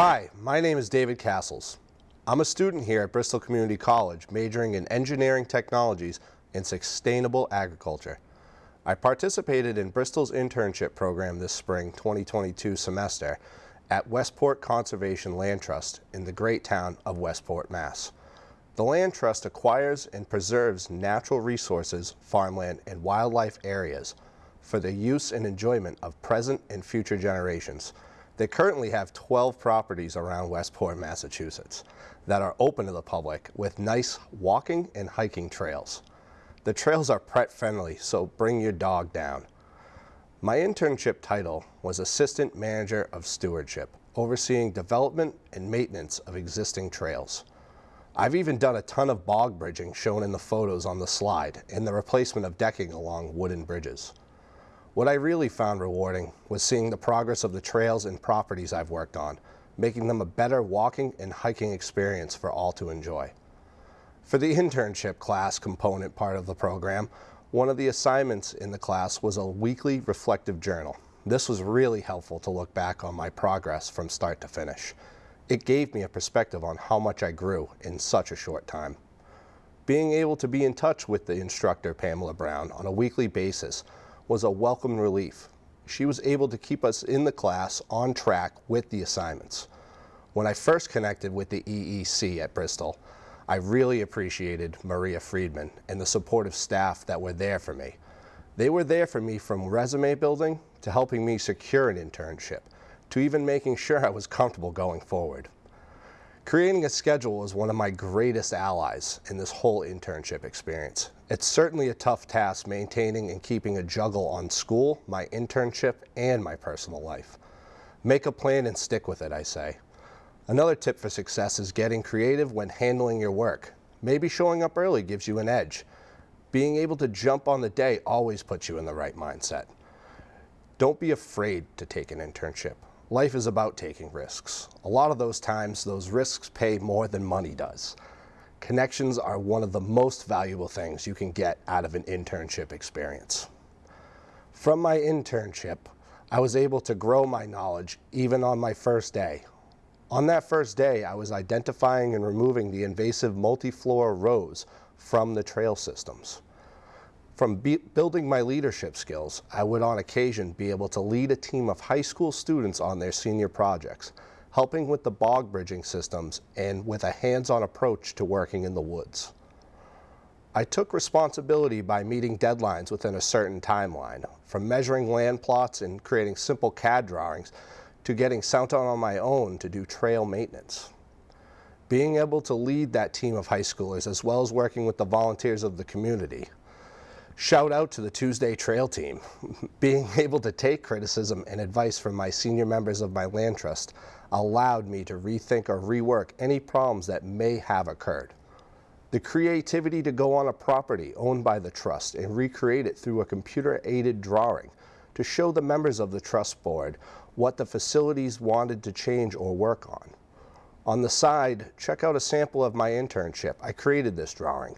Hi, my name is David Castles. I'm a student here at Bristol Community College majoring in engineering technologies and sustainable agriculture. I participated in Bristol's internship program this spring 2022 semester at Westport Conservation Land Trust in the great town of Westport, Mass. The Land Trust acquires and preserves natural resources, farmland, and wildlife areas for the use and enjoyment of present and future generations. They currently have 12 properties around Westport, Massachusetts that are open to the public with nice walking and hiking trails. The trails are pet friendly, so bring your dog down. My internship title was Assistant Manager of Stewardship, overseeing development and maintenance of existing trails. I've even done a ton of bog bridging shown in the photos on the slide and the replacement of decking along wooden bridges. What I really found rewarding was seeing the progress of the trails and properties I've worked on, making them a better walking and hiking experience for all to enjoy. For the internship class component part of the program, one of the assignments in the class was a weekly reflective journal. This was really helpful to look back on my progress from start to finish. It gave me a perspective on how much I grew in such a short time. Being able to be in touch with the instructor, Pamela Brown, on a weekly basis was a welcome relief. She was able to keep us in the class on track with the assignments. When I first connected with the EEC at Bristol, I really appreciated Maria Friedman and the supportive staff that were there for me. They were there for me from resume building to helping me secure an internship to even making sure I was comfortable going forward. Creating a schedule was one of my greatest allies in this whole internship experience. It's certainly a tough task maintaining and keeping a juggle on school, my internship, and my personal life. Make a plan and stick with it, I say. Another tip for success is getting creative when handling your work. Maybe showing up early gives you an edge. Being able to jump on the day always puts you in the right mindset. Don't be afraid to take an internship. Life is about taking risks. A lot of those times, those risks pay more than money does. Connections are one of the most valuable things you can get out of an internship experience. From my internship, I was able to grow my knowledge even on my first day. On that first day, I was identifying and removing the invasive multiflora rose from the trail systems. From building my leadership skills, I would on occasion be able to lead a team of high school students on their senior projects, helping with the bog bridging systems and with a hands-on approach to working in the woods. I took responsibility by meeting deadlines within a certain timeline, from measuring land plots and creating simple CAD drawings to getting sent out on my own to do trail maintenance. Being able to lead that team of high schoolers as well as working with the volunteers of the community Shout out to the Tuesday Trail team. Being able to take criticism and advice from my senior members of my land trust allowed me to rethink or rework any problems that may have occurred. The creativity to go on a property owned by the trust and recreate it through a computer-aided drawing to show the members of the trust board what the facilities wanted to change or work on. On the side, check out a sample of my internship. I created this drawing.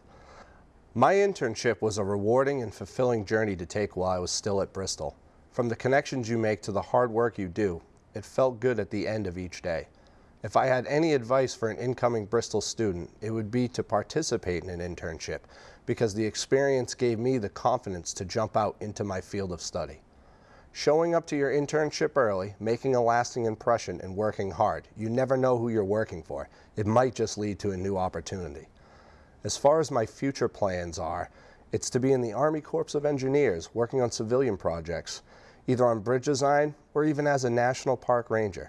My internship was a rewarding and fulfilling journey to take while I was still at Bristol. From the connections you make to the hard work you do, it felt good at the end of each day. If I had any advice for an incoming Bristol student, it would be to participate in an internship because the experience gave me the confidence to jump out into my field of study. Showing up to your internship early, making a lasting impression, and working hard. You never know who you're working for. It might just lead to a new opportunity. As far as my future plans are, it's to be in the Army Corps of Engineers working on civilian projects, either on bridge design or even as a National Park Ranger.